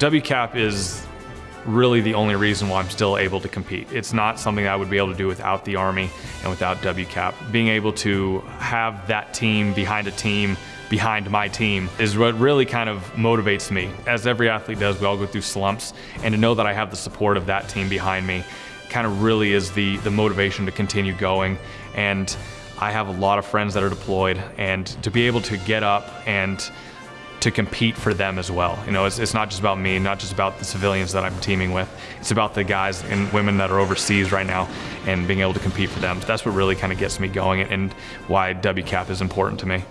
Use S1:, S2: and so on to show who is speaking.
S1: WCAP is really the only reason why I'm still able to compete. It's not something I would be able to do without the Army and without WCAP. Being able to have that team behind a team behind my team is what really kind of motivates me. As every athlete does, we all go through slumps, and to know that I have the support of that team behind me kind of really is the, the motivation to continue going. And I have a lot of friends that are deployed, and to be able to get up and to compete for them as well. You know, it's, it's, not just about me, not just about the civilians that I'm teaming with. It's about the guys and women that are overseas right now and being able to compete for them. That's what really kind of gets me going and why WCAP is important to me.